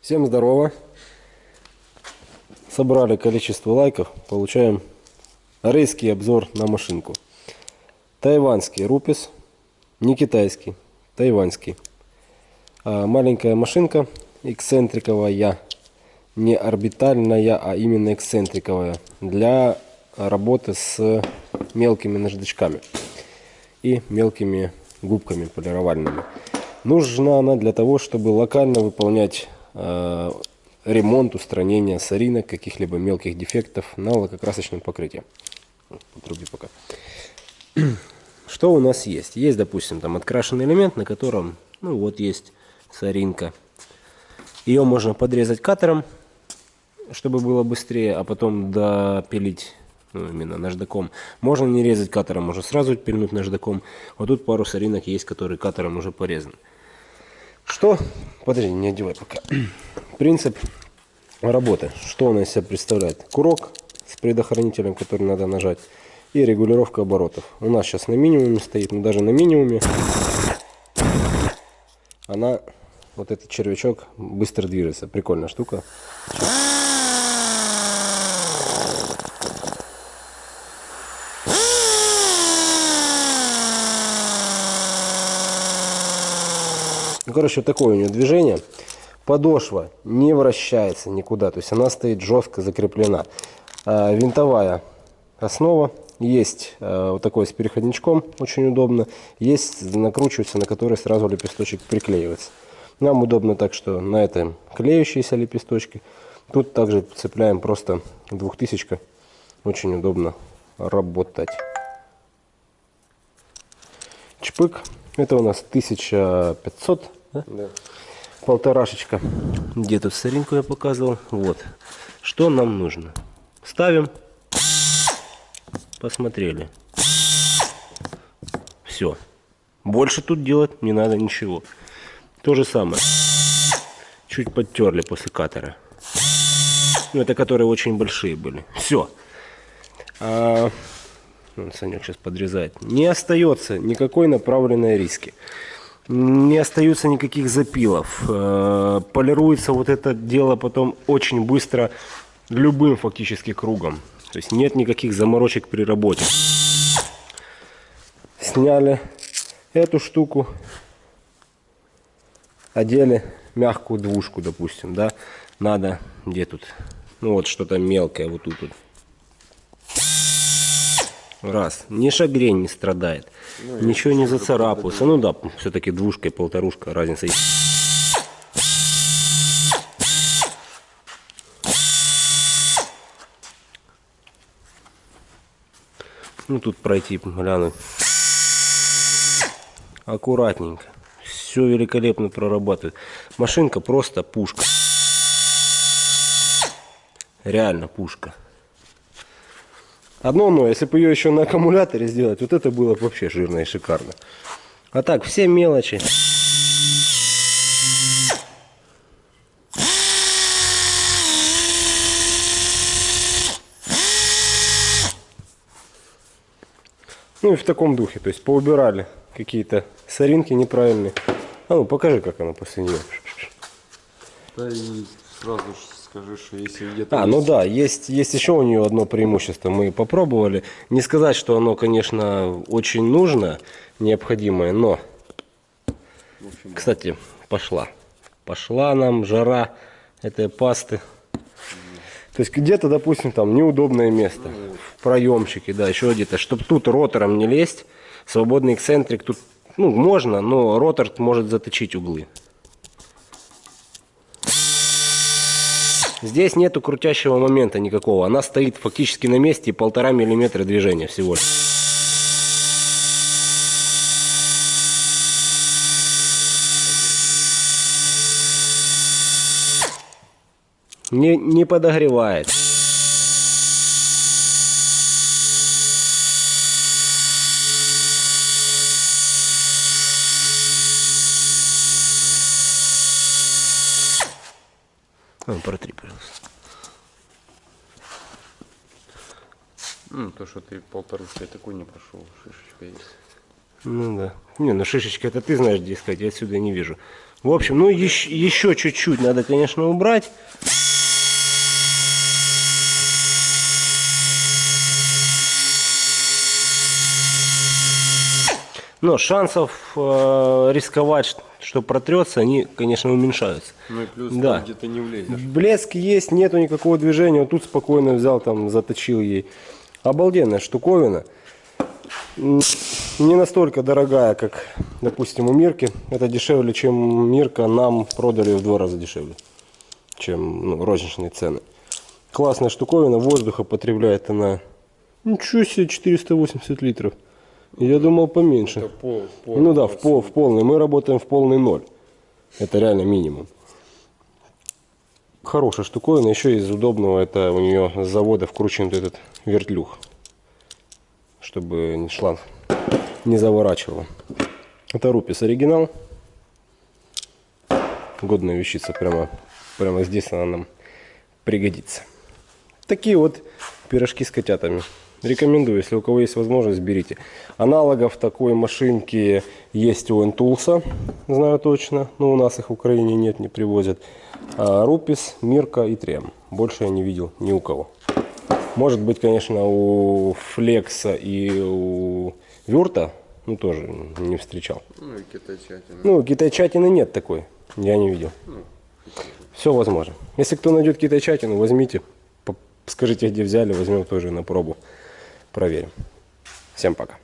Всем здорово. Собрали количество лайков, получаем рейский обзор на машинку. Тайванский рупис, не китайский, тайванский. А, маленькая машинка, эксцентриковая, не орбитальная, а именно эксцентриковая, для работы с мелкими наждачками и мелкими губками полировальными. Нужна она для того, чтобы локально выполнять ремонт, устранение соринок, каких-либо мелких дефектов на лакокрасочном покрытии. Подруби пока. Что у нас есть? Есть, допустим, там открашенный элемент, на котором, ну вот есть соринка. Ее можно подрезать катером, чтобы было быстрее, а потом допилить ну, именно наждаком. Можно не резать катером, можно сразу пильнуть наждаком. Вот тут пару соринок есть, которые катером уже порезаны. Что? Подожди, не одевай пока. Принцип работы. Что он из себя представляет? Курок с предохранителем, который надо нажать. И регулировка оборотов. У нас сейчас на минимуме стоит, но даже на минимуме она, вот этот червячок, быстро движется. Прикольная штука. Ну, короче, такое у нее движение. Подошва не вращается никуда, то есть она стоит жестко закреплена. А, винтовая основа. Есть а, вот такой с переходничком, очень удобно. Есть накручивается, на который сразу лепесточек приклеивается. Нам удобно так, что на этом клеющиеся лепесточки. Тут также цепляем просто двухтысячка. Очень удобно работать. Чпык. Это у нас 1500 да? Да. Полторашечка. Где тут соринку я показывал. Вот. Что нам нужно? Ставим. Посмотрели. Все. Больше тут делать не надо ничего. То же самое. Чуть подтерли после катера. Ну, это которые очень большие были. Все. А, Санек сейчас подрезает. Не остается никакой направленной риски не остается никаких запилов. Э, полируется вот это дело потом очень быстро любым фактически кругом. То есть нет никаких заморочек при работе. Сняли эту штуку, одели мягкую двушку, допустим, да, надо, где тут, ну вот что-то мелкое, вот тут вот Раз. Ни шагрень не страдает. Ну, Ничего не зацарапался. Ну да, все-таки двушка и полторушка разница есть. Ну тут пройти, глянуть. Аккуратненько. Все великолепно прорабатывает. Машинка просто пушка. Реально пушка. Одно но, если бы ее еще на аккумуляторе сделать, вот это было бы вообще жирно и шикарно. А так, все мелочи. Ну и в таком духе, то есть поубирали какие-то соринки неправильные. А ну покажи, как она после нее. Да сразу же скажи, что если где-то... А, ну есть... ну да, есть, есть еще у нее одно преимущество. Мы попробовали. Не сказать, что оно, конечно, очень нужно, необходимое, но... Общем, Кстати, пошла. Пошла нам жара этой пасты. То есть где-то, допустим, там неудобное место. Ну, в проемчике, да, еще где-то. Чтобы тут ротором не лезть, свободный эксцентрик тут, ну, можно, но ротор может заточить углы. Здесь нету крутящего момента никакого. Она стоит фактически на месте полтора миллиметра движения всего лишь. Не, не подогревает. А, протри, пожалуйста. Ну, то, что ты полторушкой такой не прошел, шишечка есть. Ну да. Не, ну шишечка это ты знаешь где искать, я отсюда не вижу. В общем, ну еще чуть-чуть надо, конечно, убрать. Но шансов э, рисковать, что протрется, они, конечно, уменьшаются. Ну и плюс Да. где-то не влезешь. Блеск есть, нету никакого движения. Вот тут спокойно взял, там, заточил ей. Обалденная штуковина. Не настолько дорогая, как, допустим, у Мирки. Это дешевле, чем Мирка. Нам продали в два раза дешевле, чем ну, розничные цены. Классная штуковина. Воздуха потребляет она, ничего себе, 480 литров. Я думал поменьше. Это пол, пол, Ну да, в, пол, в полный. Мы работаем в полный ноль. Это реально минимум. Хорошая штуковина. Еще из удобного, это у нее с завода вкручен вот этот вертлюг. Чтобы шланг не заворачивало. Это Рупис оригинал. Годная вещица. Прямо, прямо здесь она нам пригодится. Такие вот пирожки с котятами. Рекомендую, если у кого есть возможность, берите. Аналогов такой машинки есть у Энтулса, знаю точно. Но у нас их в Украине нет, не привозят. А Рупис, Мирка и Трем. Больше я не видел ни у кого. Может быть, конечно, у Флекса и у Вюрта, ну тоже не встречал. Ну и китайчатина. Ну, китайчатины нет такой, я не видел. Все возможно. Если кто найдет китайчатину, возьмите, скажите, где взяли, возьмем тоже на пробу, проверим. Всем пока.